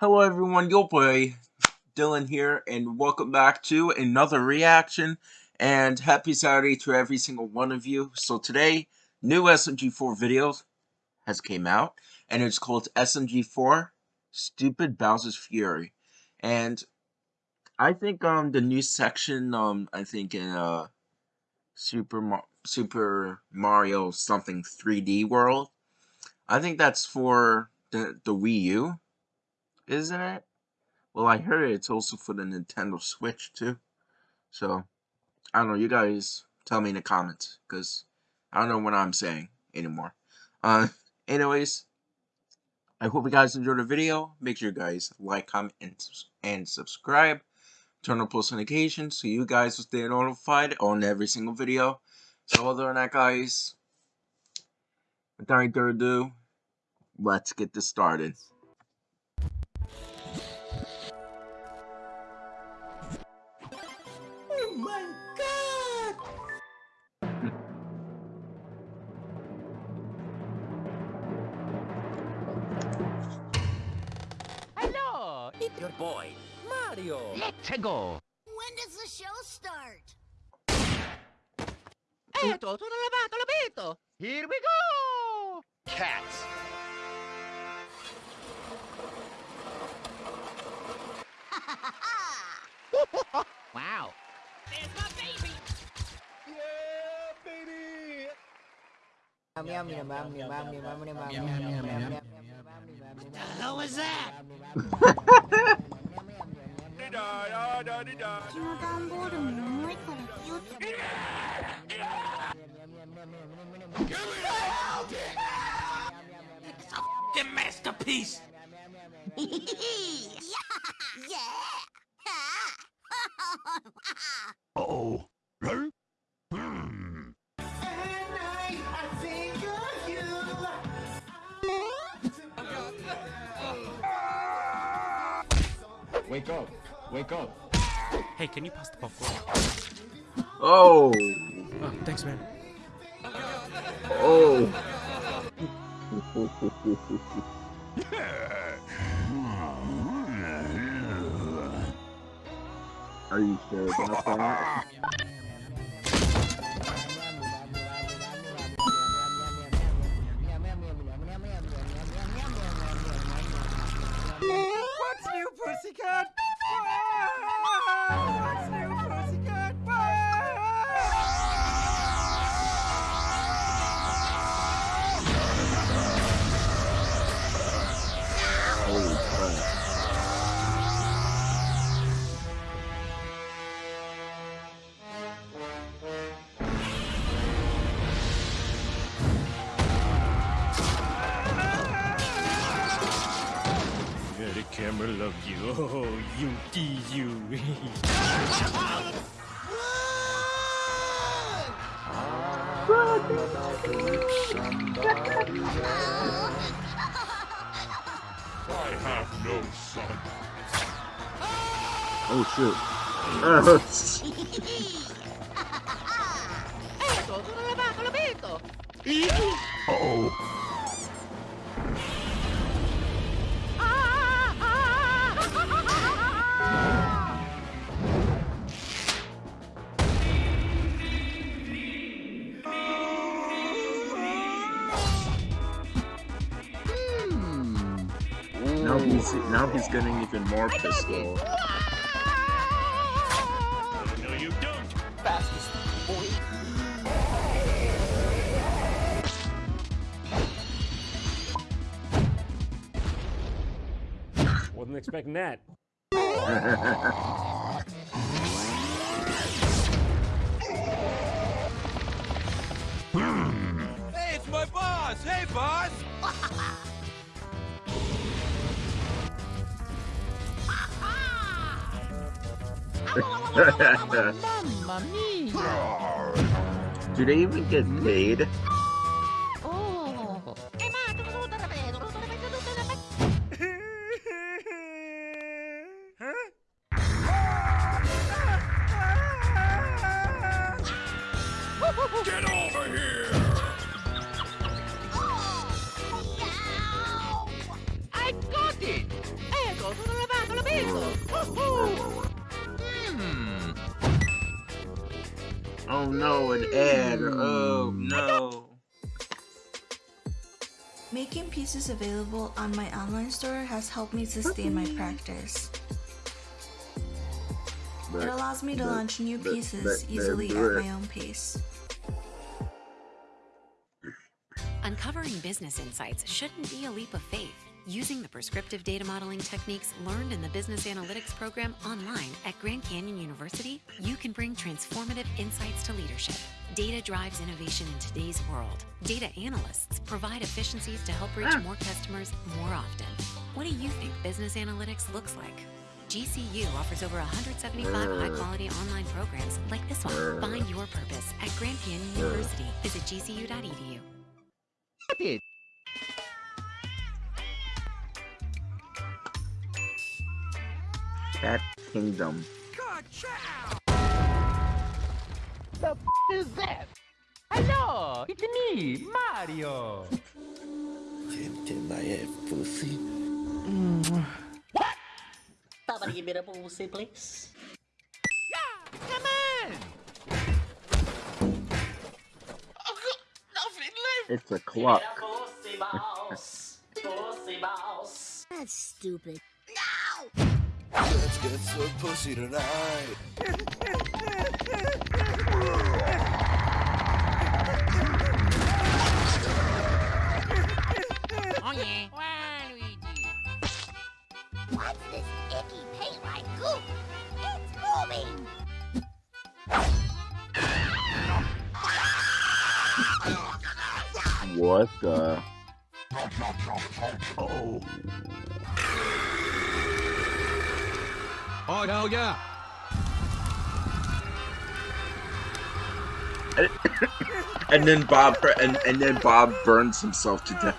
Hello everyone, your boy Dylan here, and welcome back to another reaction, and happy Saturday to every single one of you. So today, new SMG4 video has came out, and it's called SMG4 Stupid Bowser's Fury. And I think um the new section, um I think in uh Super, Mar Super Mario something 3D World, I think that's for the, the Wii U isn't it? Well, I heard it's also for the Nintendo Switch too. So, I don't know. You guys tell me in the comments because I don't know what I'm saying anymore. Uh, anyways, I hope you guys enjoyed the video. Make sure you guys like, comment, and, and subscribe. Turn on post notifications so you guys will stay notified on every single video. So other than that, guys, without further ado, let's get this started. It's your boy, Mario. Let's go. When does the show start? Eto, tutto lavato, l'abito. Here we go. Cats. wow. There's my baby! Yeah, baby. What the hell was that? うちの段ボールも重いから気をつけて。It's a fucking masterpiece. yeah! Yeah! Oh. Hmm. Wake up! Wake up! Hey, can you pass the popcorn? Oh. Oh, thanks, man. Oh. Are you sure about that? What's new, pussycat? You D you. I have no son. Oh shoot. Oh, Eto, tutto lavato, l'abito. Oh. Now he's now he's getting even more pistol. no, you don't. Fastest boy. Wasn't expecting that. Hmm. Hey, it's my boss. Hey, boss. Do they even get paid? Oh no, an ad. Oh no. Making pieces available on my online store has helped me sustain my practice. It allows me to launch new pieces easily at my own pace. Uncovering business insights shouldn't be a leap of faith. Using the prescriptive data modeling techniques learned in the Business Analytics program online at Grand Canyon University, you can bring transformative insights to leadership. Data drives innovation in today's world. Data analysts provide efficiencies to help reach more customers more often. What do you think business analytics looks like? GCU offers over 175 high quality online programs like this one. Find your purpose at Grand Canyon University. Visit gcu.edu. Cat Kingdom. The f is that? Hello, it's me, Mario. Somebody give me the pussy, please. Come on. It's a clock. Pussy boss. Pussy boss. That's stupid. Let's get some pussy tonight. Oh yeah. Waluigi. What's this icky paint like goop? It's moving. What the? Oh. Oh, hell yeah. And then Bob and, and then Bob burns himself to death.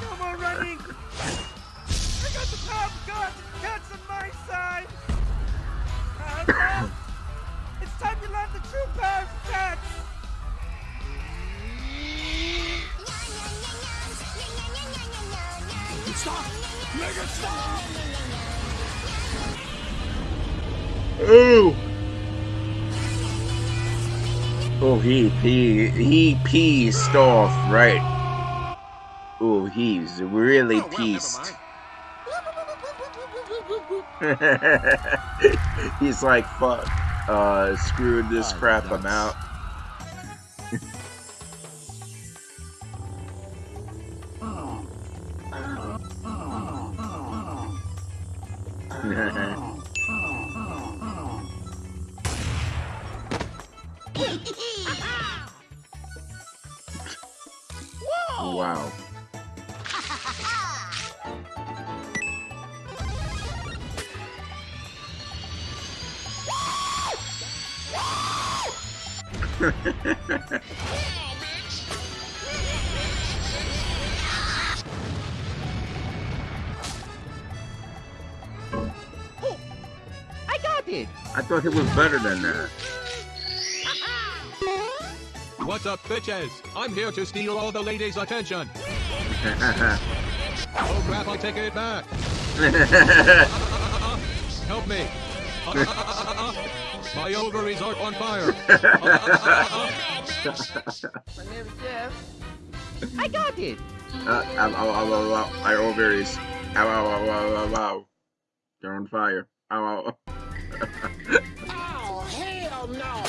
No more running. I got the power of God. Cat's on my side. Uh, now, it's time to learn the true power of cats. Stop! Make it stop! Ooh. Oh, he pee he pieced off, right? Oh, he's really Oh, well, never pieced. mind. he's like, fuck. Uh, screwed this Ah, crap. I'm out. Oh, I got it. I thought it was better than that. What's up, bitches? I'm here to steal all the ladies' attention. Oh crap, I take it back. Help me. My ovaries are on fire. My name is Jeff. I got it. Uh, ow, ow, ow, ow, ow, my ovaries. Ow, ow, ow, ow, ow, ow. They're on fire. Ow, ow. Oh, hell no.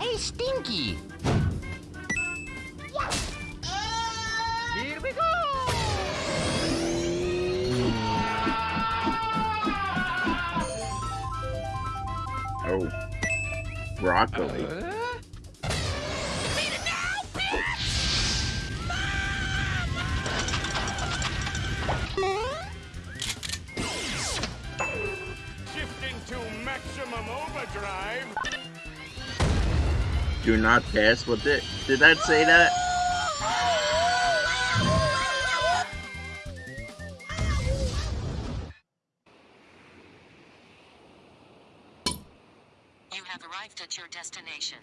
Hey, Stinky. Here we go. Broccoli. Uh, Shifting to. Do not pass. What did did that say that? at your destination.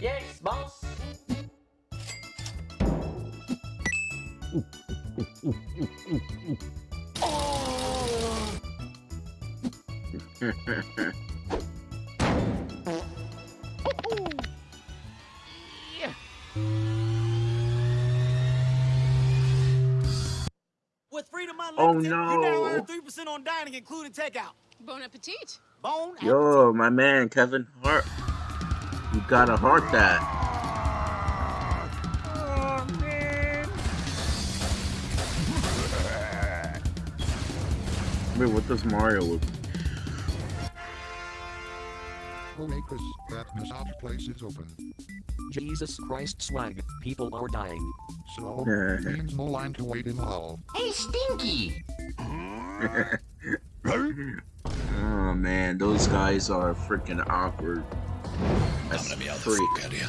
yes, boss! oh! Oh, Unlimited, you now uh, no. 3% on dining, including takeout. Bon appetit. Bon Yo, my man, Kevin Hart. You gotta heart that. Oh, man. Wait, what does Mario look? Oasis, that massage place is open. Jesus Christ swag, people are dying. So, means no line to wait in hall. Hey, Stinky! oh man, those guys are freaking awkward. That's freak. No,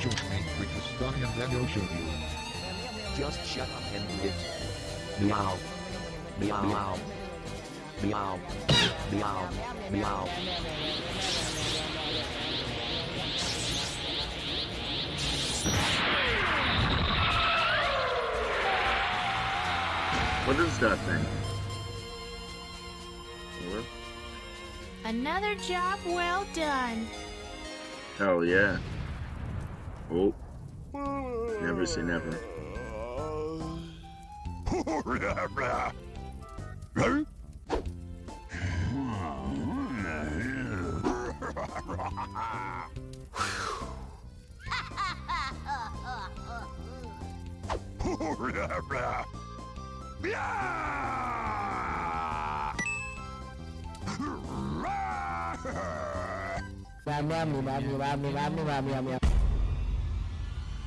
join me with the Stunning and then I'll show you. Just shut up and do it. Meow. Meow. Meow. Meow. Meow. Meow. What is that thing? What? Another job well done. Hell yeah. Oh. Never say never.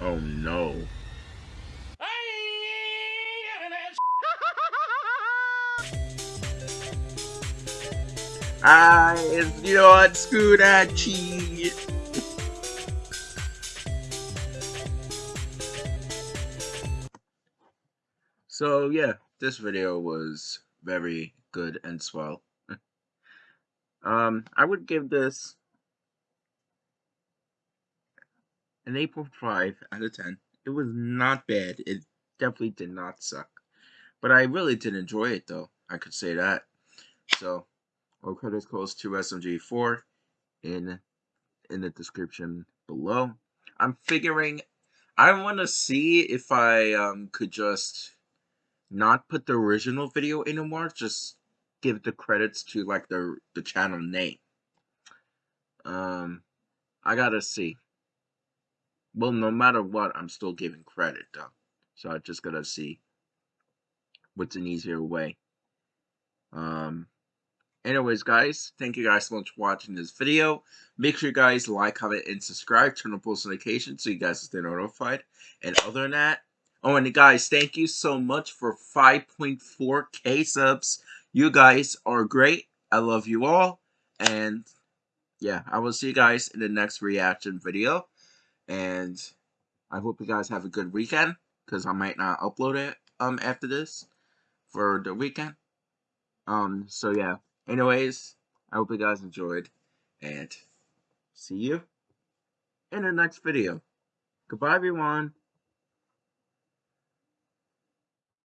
Oh no. Ah, it's not Scoodachi. So yeah, this video was very good and swell. um, I would give this an 8.5 out of 10. It was not bad. It definitely did not suck. But I really did enjoy it though. I could say that. So, all credits goes to SMG4 in in the description below. I'm figuring I want to see if I um could just not put the original video in anymore, just give the credits to like the the channel name. Um I got to see. Well, no matter what, I'm still giving credit though. So I just got to see what's an easier way. Um anyways guys thank you guys so much for watching this video. Make sure you guys like comment and subscribe. Turn on post notifications so you guys stay notified. And other than that oh and guys thank you so much for 5.4k subs. You guys are great. I love you all. And yeah i will see you guys in the next reaction video and i hope you guys have a good weekend because i might not upload it um after this for the weekend um so yeah Anyways, I hope you guys enjoyed, and see you in the next video. Goodbye, everyone.